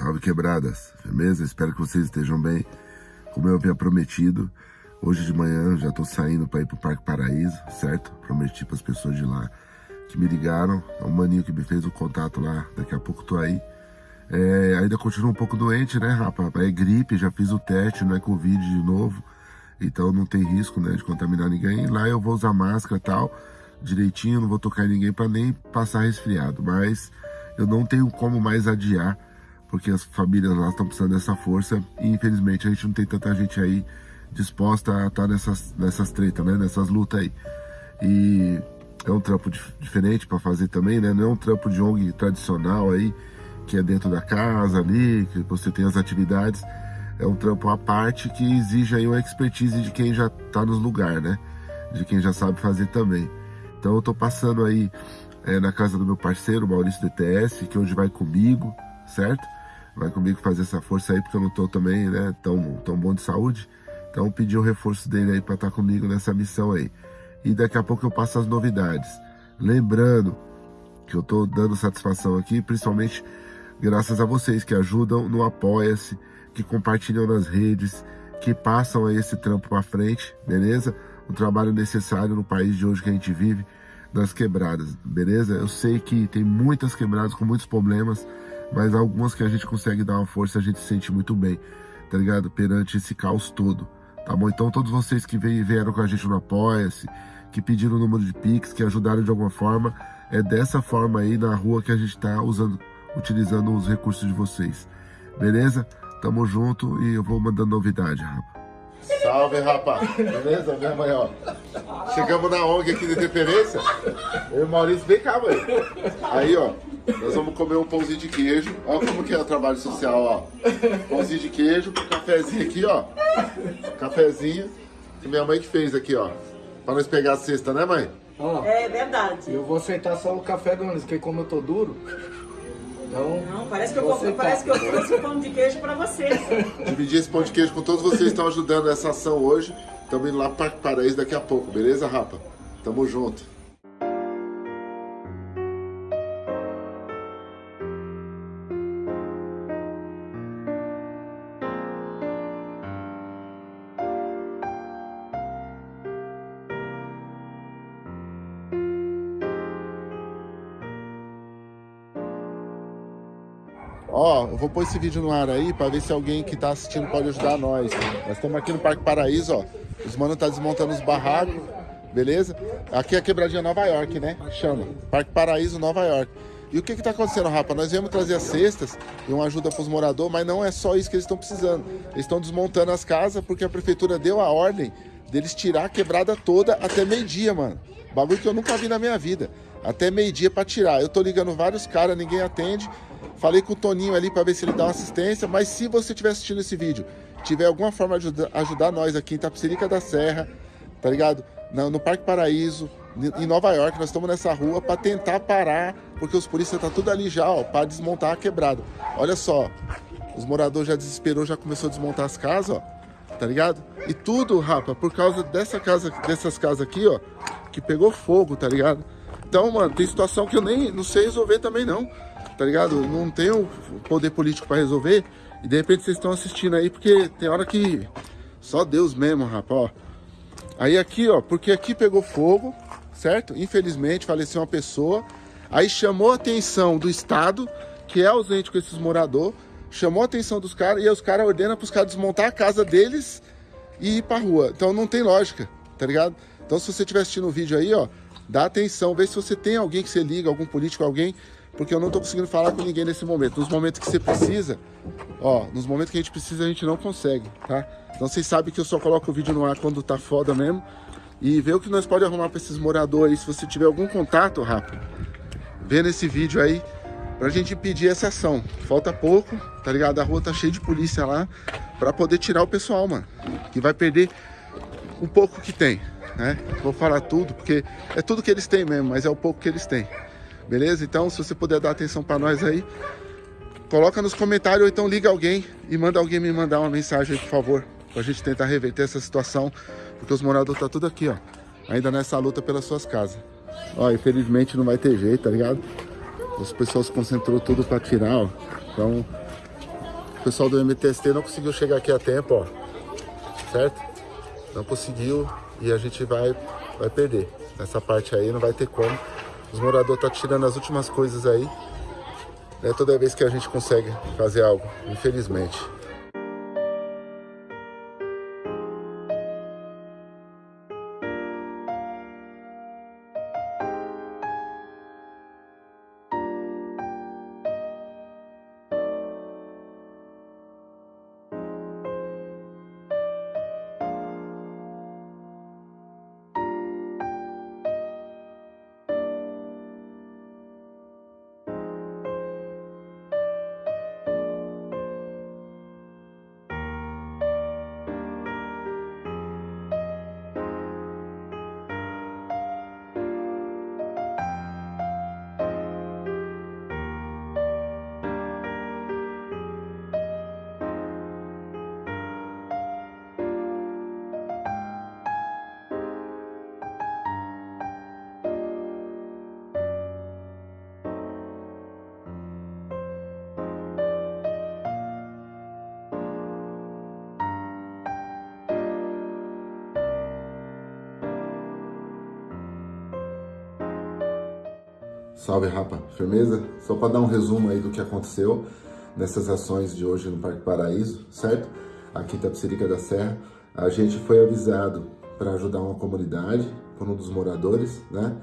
Salve quebradas, firmeza? Espero que vocês estejam bem. Como eu havia prometido, hoje de manhã já tô saindo para ir pro Parque Paraíso, certo? Prometi para as pessoas de lá que me ligaram, é um maninho que me fez o contato lá, daqui a pouco tô aí. É, ainda continuo um pouco doente, né, rapaz? É gripe, já fiz o teste, não é Covid de novo, então não tem risco, né, de contaminar ninguém. Lá eu vou usar máscara e tal, direitinho, não vou tocar em ninguém para nem passar resfriado, mas eu não tenho como mais adiar porque as famílias lá estão precisando dessa força e infelizmente a gente não tem tanta gente aí disposta a estar nessas, nessas tretas, né? Nessas lutas aí. E é um trampo dif diferente para fazer também, né? Não é um trampo de ONG tradicional aí, que é dentro da casa ali, que você tem as atividades. É um trampo à parte que exige aí uma expertise de quem já está nos lugares, né? De quem já sabe fazer também. Então eu tô passando aí é, na casa do meu parceiro, Maurício DTS, que hoje vai comigo, certo? Vai comigo fazer essa força aí, porque eu não tô também, né, tão, tão bom de saúde. Então pedi o reforço dele aí para estar tá comigo nessa missão aí. E daqui a pouco eu passo as novidades. Lembrando que eu tô dando satisfação aqui, principalmente graças a vocês que ajudam no Apoia-se, que compartilham nas redes, que passam aí esse trampo para frente, beleza? Um trabalho necessário no país de hoje que a gente vive, das quebradas, beleza? Eu sei que tem muitas quebradas com muitos problemas, mas algumas que a gente consegue dar uma força, a gente se sente muito bem, tá ligado? Perante esse caos todo, tá bom? Então todos vocês que vieram com a gente no Apoia-se, que pediram o número de Pix, que ajudaram de alguma forma, é dessa forma aí na rua que a gente tá usando, utilizando os recursos de vocês, beleza? Tamo junto e eu vou mandando novidade, rapaz. Salve, rapaz! Beleza? Minha mãe, ó. Chegamos na ONG aqui de referência. Eu e o Maurício, vem cá, mãe. Aí, ó. Nós vamos comer um pãozinho de queijo. Olha como que é o trabalho social, ó. Pãozinho de queijo, cafezinho aqui, ó. Cafezinho que minha mãe que fez aqui, ó. Pra nós pegar a cesta, né, mãe? é verdade. Eu vou aceitar só o café do Anderson, porque como eu tô duro... Então, não, parece que, eu, parece que eu trouxe o pão de queijo pra vocês. Dividir esse pão de queijo com todos vocês que estão ajudando nessa ação hoje. Estamos indo lá para o Paraíso daqui a pouco, beleza, Rapa? Tamo junto. Ó, eu vou pôr esse vídeo no ar aí pra ver se alguém que tá assistindo pode ajudar nós. Nós estamos aqui no Parque Paraíso, ó. Os manos tá desmontando os barracos, beleza? Aqui é a quebradinha Nova York, né? Chama. Parque Paraíso, Nova York. E o que que tá acontecendo, rapaz? Nós viemos trazer as cestas e uma ajuda pros moradores, mas não é só isso que eles estão precisando. Eles estão desmontando as casas porque a prefeitura deu a ordem deles tirar a quebrada toda até meio-dia, mano. Bagulho que eu nunca vi na minha vida. Até meio-dia pra tirar. Eu tô ligando vários caras, ninguém atende. Falei com o Toninho ali para ver se ele dá uma assistência, mas se você estiver assistindo esse vídeo, tiver alguma forma de ajudar, nós aqui em Tapicerica da Serra, tá ligado? No, no, Parque Paraíso, em Nova York, nós estamos nessa rua para tentar parar, porque os polícias tá tudo ali já, ó, para desmontar a quebrada. Olha só, os moradores já desesperou, já começou a desmontar as casas, ó, tá ligado? E tudo, rapa, por causa dessa casa, dessas casas aqui, ó, que pegou fogo, tá ligado? Então, mano, tem situação que eu nem não sei resolver também não tá ligado? Não tenho poder político para resolver. E de repente vocês estão assistindo aí, porque tem hora que só Deus mesmo, rapaz, ó. Aí aqui, ó, porque aqui pegou fogo, certo? Infelizmente faleceu uma pessoa. Aí chamou a atenção do Estado, que é ausente com esses moradores, chamou a atenção dos caras e os caras ordenam para os caras desmontar a casa deles e ir pra rua. Então não tem lógica, tá ligado? Então se você estiver assistindo o vídeo aí, ó, dá atenção, vê se você tem alguém que você liga, algum político, alguém porque eu não tô conseguindo falar com ninguém nesse momento. Nos momentos que você precisa, ó, nos momentos que a gente precisa, a gente não consegue, tá? Então vocês sabem que eu só coloco o vídeo no ar quando tá foda mesmo. E vê o que nós pode arrumar para esses moradores. Se você tiver algum contato rápido, vê nesse vídeo aí pra gente pedir essa ação. Falta pouco, tá ligado? A rua tá cheia de polícia lá pra poder tirar o pessoal, mano. Que vai perder um pouco que tem, né? Vou falar tudo, porque é tudo que eles têm mesmo, mas é o pouco que eles têm. Beleza? Então, se você puder dar atenção para nós aí, coloca nos comentários ou então liga alguém e manda alguém me mandar uma mensagem aí, por favor, pra gente tentar reverter essa situação, porque os moradores tá tudo aqui, ó, ainda nessa luta pelas suas casas. Ó, infelizmente não vai ter jeito, tá ligado? As pessoas concentrou tudo para tirar, ó. Então, O pessoal do MTST não conseguiu chegar aqui a tempo, ó. Certo? Não conseguiu e a gente vai, vai perder. Essa parte aí não vai ter como. Os moradores estão tá tirando as últimas coisas aí. Né, toda vez que a gente consegue fazer algo, infelizmente. Salve, rapa. Firmeza? Só para dar um resumo aí do que aconteceu nessas ações de hoje no Parque Paraíso, certo? Aqui em Tapsirica da Serra. A gente foi avisado para ajudar uma comunidade, por um dos moradores, né?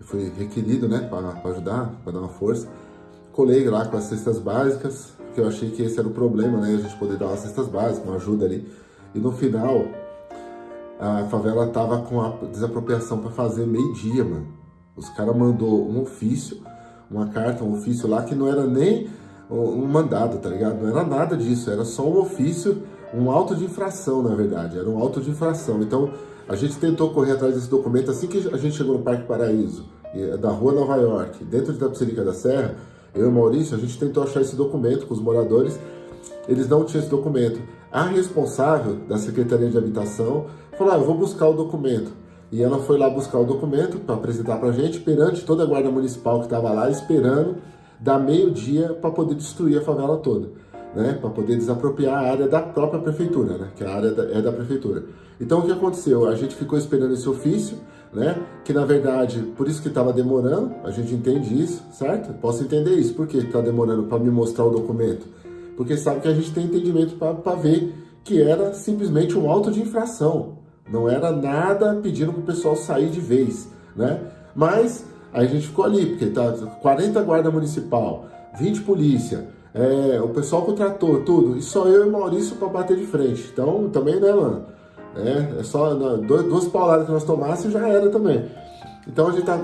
Foi requerido, né, para ajudar, para dar uma força. Colei lá com as cestas básicas, que eu achei que esse era o problema, né? A gente poder dar umas cestas básicas, uma ajuda ali. E no final, a favela tava com a desapropriação para fazer meio-dia, mano. Os caras mandou um ofício, uma carta, um ofício lá que não era nem um mandado, tá ligado? Não era nada disso, era só um ofício, um auto de infração, na verdade, era um auto de infração. Então, a gente tentou correr atrás desse documento assim que a gente chegou no Parque Paraíso, da rua Nova York, dentro de Tapsirica da Serra, eu e Maurício, a gente tentou achar esse documento com os moradores, eles não tinham esse documento. A responsável da Secretaria de Habitação falou, ah, eu vou buscar o documento. E ela foi lá buscar o documento para apresentar para a gente, perante toda a guarda municipal que estava lá, esperando dar meio-dia para poder destruir a favela toda, né? Para poder desapropriar a área da própria prefeitura, né? Que a área é da prefeitura. Então o que aconteceu? A gente ficou esperando esse ofício, né? Que na verdade, por isso que estava demorando, a gente entende isso, certo? Posso entender isso. Por que está demorando para me mostrar o documento? Porque sabe que a gente tem entendimento para ver que era simplesmente um auto de infração, não era nada pedindo para o pessoal sair de vez, né? Mas aí a gente ficou ali, porque tá 40 guarda municipal, 20 polícia, é, o pessoal trator, tudo, e só eu e Maurício para bater de frente. Então, também, né, mano? É, é só dois, duas pauladas que nós tomássemos já era também. Então a gente tá,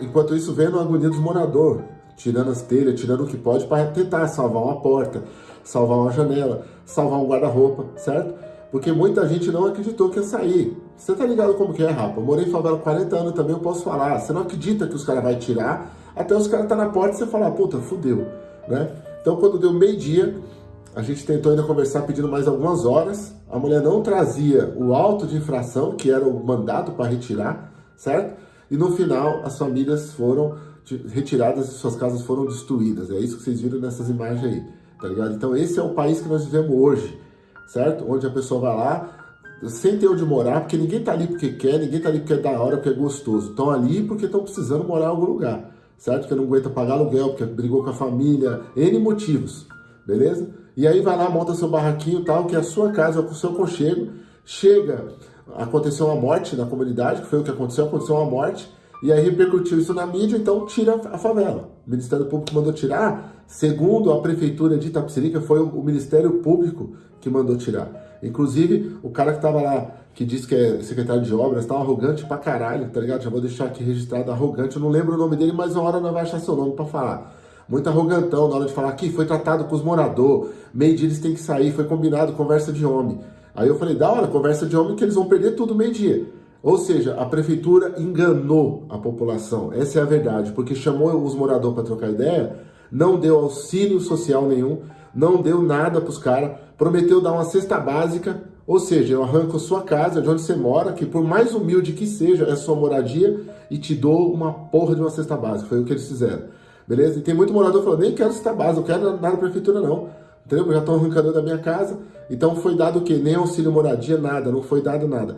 enquanto isso, vendo a agonia dos moradores, tirando as telhas, tirando o que pode para tentar salvar uma porta, salvar uma janela, salvar um guarda-roupa, certo? Porque muita gente não acreditou que ia sair. Você tá ligado como que é, rapa? Eu morei em favela 40 anos também, eu posso falar. Você não acredita que os caras vão tirar, até os caras tá na porta e você fala, puta, fudeu, né? Então quando deu meio-dia, a gente tentou ainda conversar pedindo mais algumas horas. A mulher não trazia o auto de infração, que era o mandado para retirar, certo? E no final, as famílias foram retiradas e suas casas foram destruídas. É isso que vocês viram nessas imagens aí, tá ligado? Então esse é o país que nós vivemos hoje certo? Onde a pessoa vai lá sem ter onde morar, porque ninguém tá ali porque quer, ninguém tá ali porque é da hora, porque é gostoso. Estão ali porque estão precisando morar em algum lugar, certo? Porque não aguenta pagar aluguel, porque brigou com a família, N motivos, beleza? E aí vai lá, monta seu barraquinho tal, que é a sua casa, com o seu conchego, chega, aconteceu uma morte na comunidade, que foi o que aconteceu, aconteceu uma morte, e aí repercutiu isso na mídia, então tira a favela. O Ministério Público mandou tirar, segundo a Prefeitura de Itapecerica, foi o Ministério Público que mandou tirar. Inclusive, o cara que tava lá, que disse que é secretário de obras, tava arrogante pra caralho, tá ligado? Já vou deixar aqui registrado arrogante, eu não lembro o nome dele, mas uma hora não vai achar seu nome pra falar. Muito arrogantão na hora de falar que foi tratado com os moradores, meio dia eles têm que sair, foi combinado, conversa de homem. Aí eu falei, da hora, conversa de homem que eles vão perder tudo meio dia. Ou seja, a prefeitura enganou a população, essa é a verdade, porque chamou os moradores para trocar ideia, não deu auxílio social nenhum, não deu nada para os caras, prometeu dar uma cesta básica, ou seja, eu arranco a sua casa, de onde você mora, que por mais humilde que seja, é sua moradia, e te dou uma porra de uma cesta básica, foi o que eles fizeram, beleza? E tem muito morador falando, nem quero cesta básica, eu quero nada da prefeitura não, entendeu? Já estão arrancando da minha casa, então foi dado o quê? Nem auxílio moradia, nada, não foi dado nada.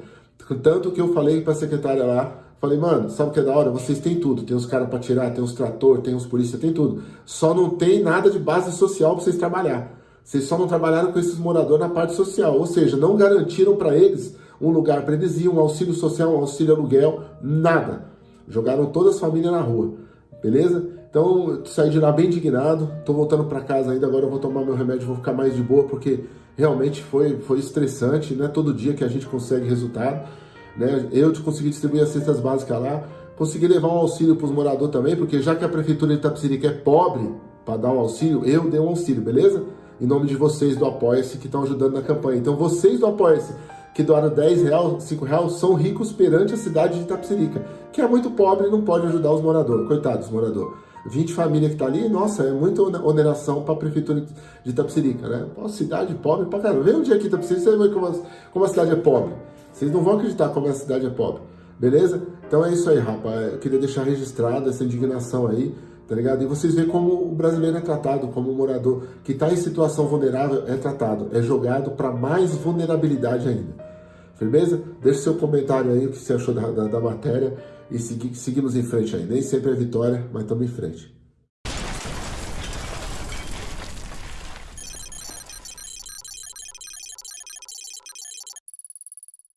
Tanto que eu falei para a secretária lá, falei, mano, sabe o que é da hora? Vocês têm tudo, tem os caras para tirar, tem os trator, tem os polícia, tem tudo. Só não tem nada de base social para vocês trabalhar. Vocês só não trabalharam com esses moradores na parte social, ou seja, não garantiram para eles um lugar para eles ir, um auxílio social, um auxílio aluguel, nada. Jogaram todas as famílias na rua, beleza? Então, saí de lá bem indignado, tô voltando para casa ainda, agora eu vou tomar meu remédio, vou ficar mais de boa, porque realmente foi, foi estressante, não é todo dia que a gente consegue resultado, né? Eu consegui distribuir as cestas básicas lá, consegui levar um auxílio para os moradores também, porque já que a prefeitura de Itapsirica é pobre para dar um auxílio, eu dei um auxílio, beleza? em nome de vocês do Apoia-se que estão ajudando na campanha. Então vocês do Apoia-se que doaram 10 reais, 5 reais, são ricos perante a cidade de Itapsirica, que é muito pobre e não pode ajudar os moradores. Coitados, moradores. 20 famílias que tá ali, nossa, é muita oneração para a prefeitura de Itapsirica, né? Pô, cidade pobre pra caramba. Vem um dia aqui em Itapsirica, você vai ver como a cidade é pobre. Vocês não vão acreditar como a cidade é pobre. Beleza? Então é isso aí, rapaz. Eu queria deixar registrada essa indignação aí tá ligado? E vocês veem como o brasileiro é tratado, como o morador que está em situação vulnerável é tratado, é jogado para mais vulnerabilidade ainda. Firmeza? Deixe seu comentário aí, o que você achou da, da, da matéria e segui, seguimos em frente aí. Nem sempre é vitória, mas estamos em frente.